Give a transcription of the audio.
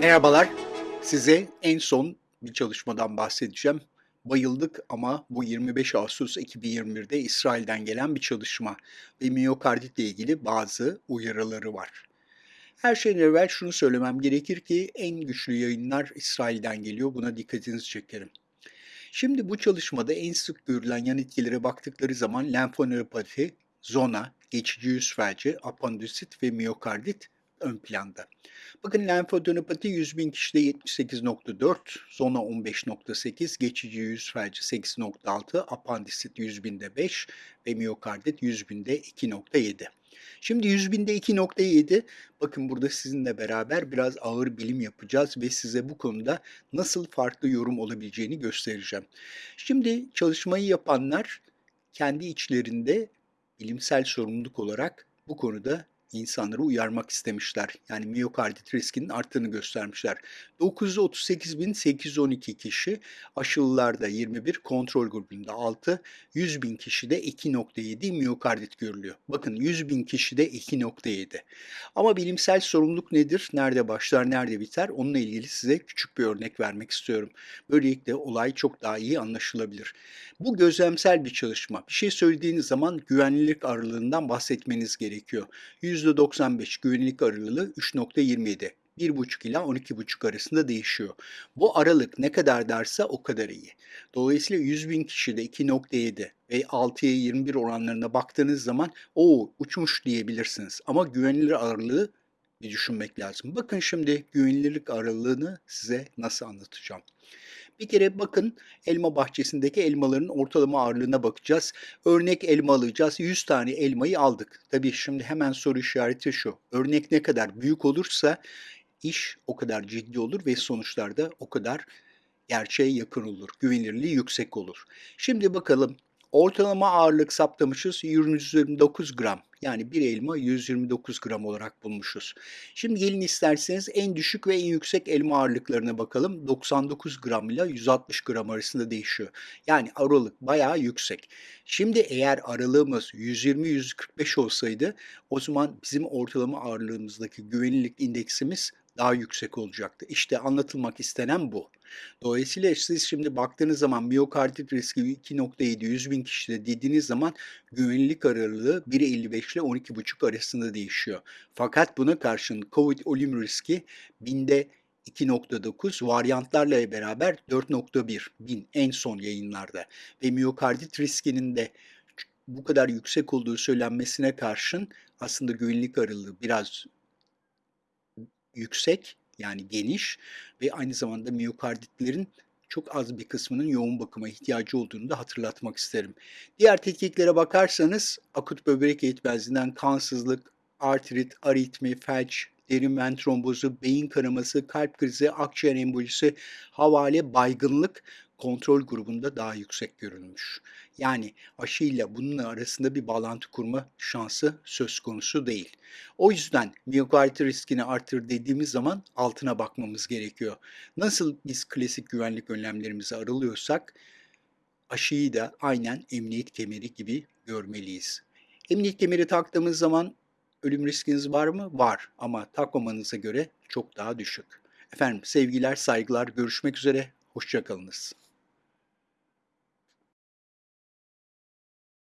Merhabalar. Size en son bir çalışmadan bahsedeceğim. Bayıldık ama bu 25 Ağustos 2021'de İsrail'den gelen bir çalışma ve miyokarditle ilgili bazı uyarıları var. Her şeyden evvel şunu söylemem gerekir ki en güçlü yayınlar İsrail'den geliyor. Buna dikkatinizi çekerim. Şimdi bu çalışmada en sık görülen yan etkilere baktıkları zaman lenfonöropati, zona, geçici yüz felci, apandisit ve miyokardit ön planda. Bakın lenfadenopati 100 bin kişide 78.4, zona 15.8, geçici yüz felci 8.6, apandisit 100 binde 5 ve miyokardit 100 binde 2.7. Şimdi 100 binde 2.7 bakın burada sizinle beraber biraz ağır bilim yapacağız ve size bu konuda nasıl farklı yorum olabileceğini göstereceğim. Şimdi çalışmayı yapanlar kendi içlerinde bilimsel sorumluluk olarak bu konuda insanları uyarmak istemişler. Yani miyokardit riskinin arttığını göstermişler. 938.812 kişi aşılılarda 21, kontrol grubunda 6, 100 bin kişide 2.7 miyokardit görülüyor. Bakın 100 bin kişide 2.7. Ama bilimsel sorumluluk nedir? Nerede başlar, nerede biter? Onunla ilgili size küçük bir örnek vermek istiyorum. Böylelikle olay çok daha iyi anlaşılabilir. Bu gözlemsel bir çalışma. Bir şey söylediğiniz zaman güvenlilik aralığından bahsetmeniz gerekiyor. %95 güvenlik aralığı 3.27. 1,5 ila 12,5 arasında değişiyor. Bu aralık ne kadar derse o kadar iyi. Dolayısıyla 100 bin kişide 2.7 ve 6'ya 21 oranlarına baktığınız zaman o uçmuş diyebilirsiniz. Ama güvenilir aralığı bir düşünmek lazım. Bakın şimdi güvenilirlik aralığını size nasıl anlatacağım. Bir kere bakın elma bahçesindeki elmaların ortalama ağırlığına bakacağız. Örnek elma alacağız. 100 tane elmayı aldık. Tabii şimdi hemen soru işareti şu. Örnek ne kadar büyük olursa iş o kadar ciddi olur ve sonuçlar da o kadar gerçeğe yakın olur. Güvenilirliği yüksek olur. Şimdi bakalım Ortalama ağırlık saptamışız 129 gram. Yani bir elma 129 gram olarak bulmuşuz. Şimdi gelin isterseniz en düşük ve en yüksek elma ağırlıklarına bakalım. 99 gram ile 160 gram arasında değişiyor. Yani aralık bayağı yüksek. Şimdi eğer aralığımız 120-145 olsaydı o zaman bizim ortalama ağırlığımızdaki güvenilirlik indeksimiz daha yüksek olacaktı. İşte anlatılmak istenen bu. Dolayısıyla siz şimdi baktığınız zaman miyokardit riski 2.7 100 bin kişide dediğiniz zaman güvenilirlik aralığı 1.55 ile 12.5 arasında değişiyor. Fakat buna karşın COVID ölüm riski binde 2.9 varyantlarla beraber 4.1 bin en son yayınlarda ve miyokardit riskinin de bu kadar yüksek olduğu söylenmesine karşın aslında güvenlik aralığı biraz yüksek yani geniş ve aynı zamanda miyokarditlerin çok az bir kısmının yoğun bakıma ihtiyacı olduğunu da hatırlatmak isterim. Diğer tetkiklere bakarsanız akut böbrek yetmezliğinden kansızlık, artrit, aritmi, felç, derin ven trombozu, beyin kanaması, kalp krizi, akciğer embolisi, havale, baygınlık kontrol grubunda daha yüksek görülmüş. Yani aşıyla bunun arasında bir bağlantı kurma şansı söz konusu değil. O yüzden miyokardit riskini artır dediğimiz zaman altına bakmamız gerekiyor. Nasıl biz klasik güvenlik önlemlerimizi aralıyorsak aşıyı da aynen emniyet kemeri gibi görmeliyiz. Emniyet kemeri taktığımız zaman ölüm riskiniz var mı? Var ama takmamanıza göre çok daha düşük. Efendim sevgiler, saygılar, görüşmek üzere, hoşçakalınız.